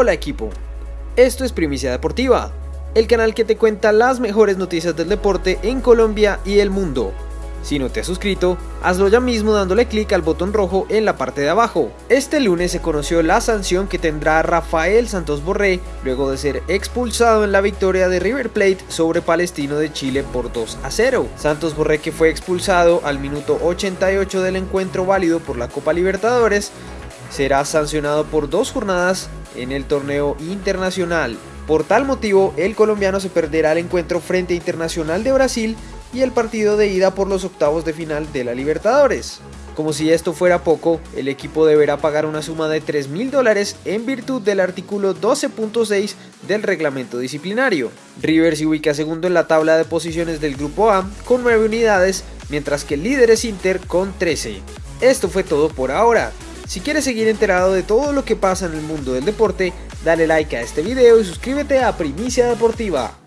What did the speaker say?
Hola equipo, esto es Primicia Deportiva, el canal que te cuenta las mejores noticias del deporte en Colombia y el mundo. Si no te has suscrito, hazlo ya mismo dándole clic al botón rojo en la parte de abajo. Este lunes se conoció la sanción que tendrá Rafael Santos Borré luego de ser expulsado en la victoria de River Plate sobre Palestino de Chile por 2 a 0. Santos Borré que fue expulsado al minuto 88 del encuentro válido por la Copa Libertadores será sancionado por dos jornadas en el torneo internacional. Por tal motivo, el colombiano se perderá el encuentro frente a Internacional de Brasil y el partido de ida por los octavos de final de la Libertadores. Como si esto fuera poco, el equipo deberá pagar una suma de 3 mil dólares en virtud del artículo 12.6 del reglamento disciplinario. River se ubica segundo en la tabla de posiciones del grupo A con 9 unidades, mientras que el líder es Inter con 13. Esto fue todo por ahora. Si quieres seguir enterado de todo lo que pasa en el mundo del deporte, dale like a este video y suscríbete a Primicia Deportiva.